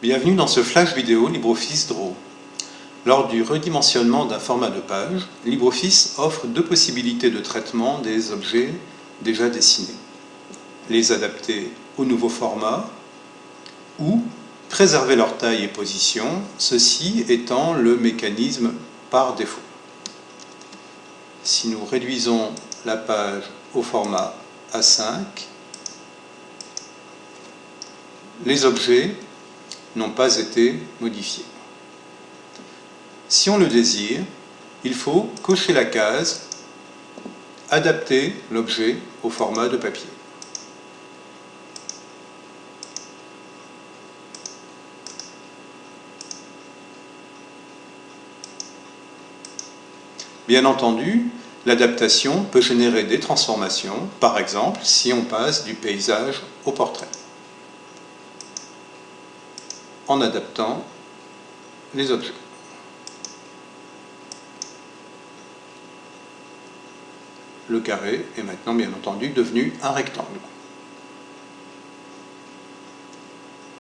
Bienvenue dans ce flash vidéo LibreOffice Draw. Lors du redimensionnement d'un format de page, LibreOffice offre deux possibilités de traitement des objets déjà dessinés. Les adapter au nouveau format ou préserver leur taille et position, ceci étant le mécanisme par défaut. Si nous réduisons la page au format A5, les objets n'ont pas été modifiés. Si on le désire, il faut cocher la case « Adapter l'objet au format de papier ». Bien entendu, l'adaptation peut générer des transformations, par exemple si on passe du paysage au portrait en adaptant les objets. Le carré est maintenant bien entendu devenu un rectangle.